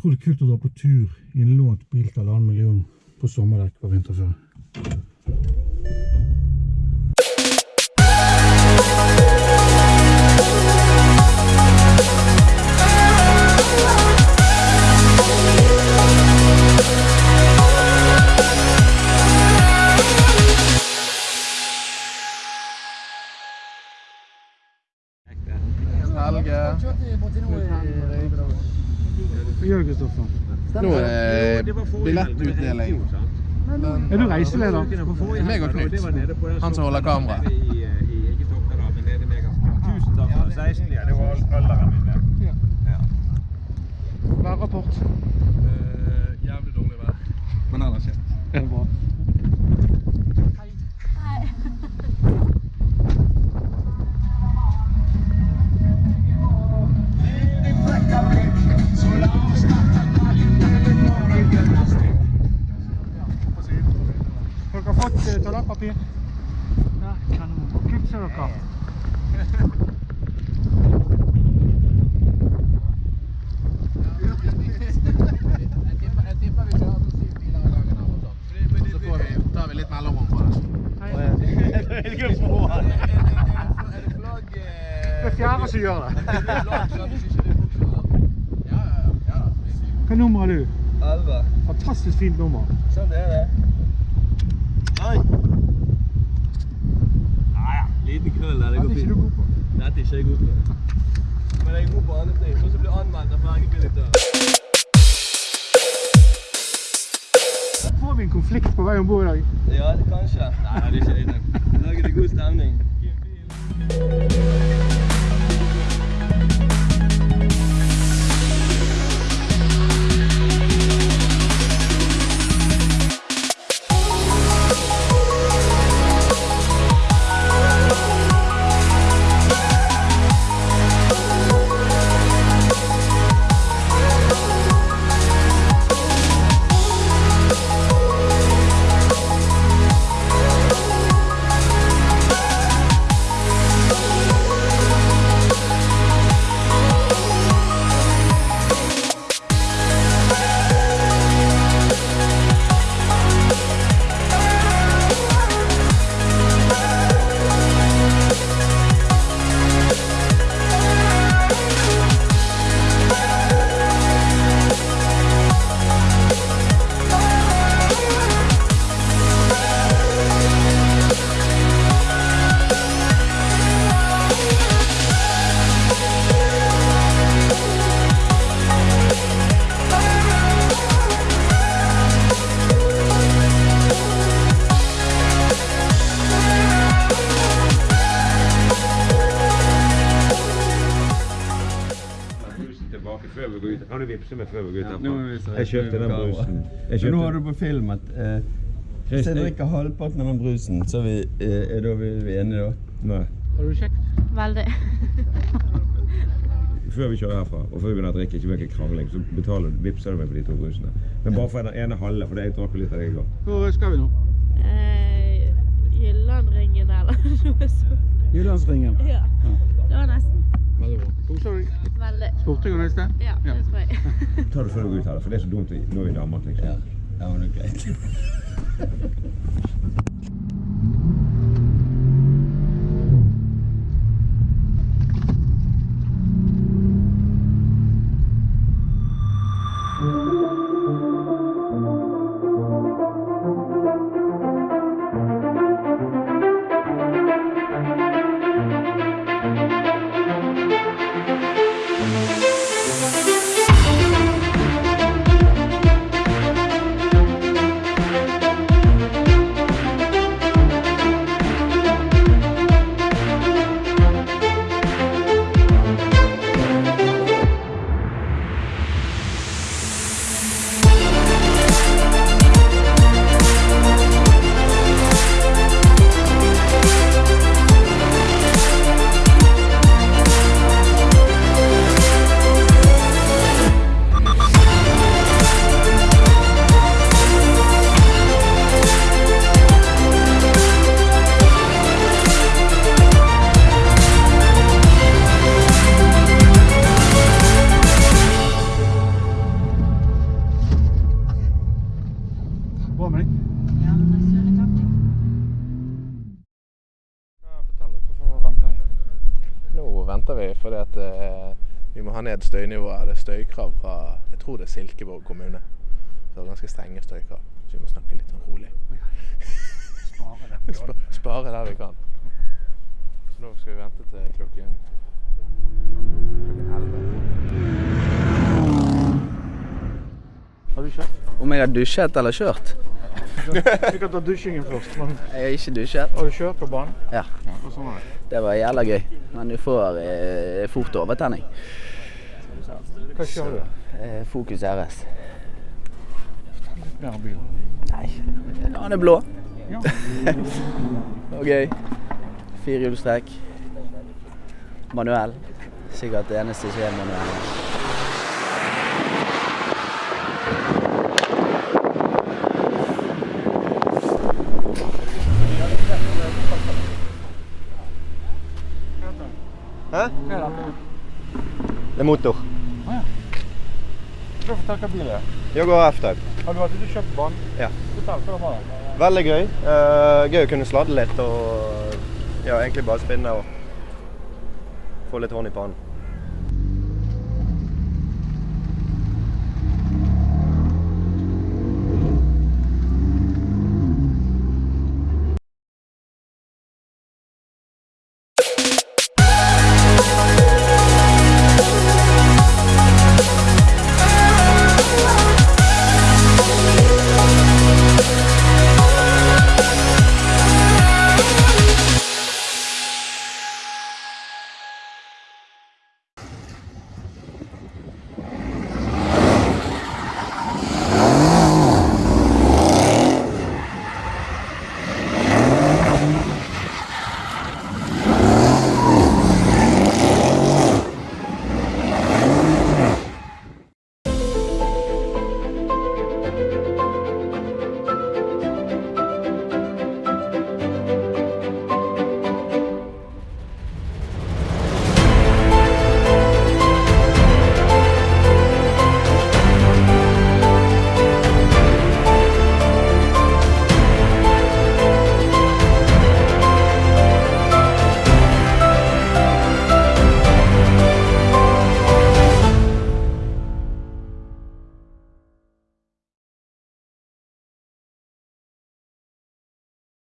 utrolig kult å dra på tur i en lånt bil til halvannen million på sommerdekk på vinterføre. Nå er det billettutdeling. Er du reiseleder? Meg og Knut. Han som holder kameraet. Tusen takk for 16, ja. Det var alderen min. det. Værrapport. Jævlig dårlig vær. Men ellers ja. Så får vi, tar vi litt mellomrom på det. Er er fjerde som gjør det. Hva nummer har du? 11. Fantastisk fint nummer. Sånn er det. Oi. Ja, ja. Liten krøll der. Det Dette går er ikke du fint. god på. Dette er jeg god på. Men jeg er god på andre ting. Sånn som blir anmeldt av fergebillettør. Får vi en konflikt på vei om bord i dag? Ja, det kanskje. Nei, det er ikke det. Lager det god stemning. Kan du vippse meg før vi går ut herfra? Jeg kjøpte den brusen. Jeg kjøpte nå har du på film at eh, hvis jeg drikker halvparten av den brusen, så er vi, eh, er da vi, vi enige da? Nei. Har du kjekt? Veldig. Før vi kjører herfra, og før vi begynner å drikke, ikke mye krangling, så betaler du, du meg for de to brusene. Men bare for den ene halve, for jeg drakk litt av det i går. Hvor skal vi nå? Eh, Jyllandringen eller noe sånt. Jyllandsringen. Ja. Det var nesten. Koser du deg? Veldig. Spurte jeg om neste? Ja, det tror jeg. Ta det før du går ut her, for det er så dumt nå er vi damer, liksom. Ja. Ja, men det er greit. venter vi fordi at eh, vi må ha ned støynivået. Det er støykrav fra jeg tror det er Silkeborg kommune. Så det er ganske strenge støykrav. Så vi må snakke litt sånn rolig. Sp- Spare der vi kan. Så nå skal vi vente til klokken klokken 11. Har du kjørt? Om jeg har dusjet eller kjørt? Vi kan ta dusjingen først. Men Jeg har ikke dusjet. har du kjørt på banen? Ja. Hvordan det? Det var jævla gøy. Men du får eh, fort overtenning. Hva kjører du? Eh, Fokus RS. Mer. Nei, han er blå. Ja. Og gøy. Firehjulstrekk. Manuell. Sikkert det eneste som er manuell. Hæ? Det er motor. Skal du fortelle hva bil er? går F-Type. Har du og kjøpt banen? Ja. Fortell, hva var det? Veldig gøy. Uh, gøy å kunne sladde litt og ja, egentlig bare spinne og få litt hånd i pannen.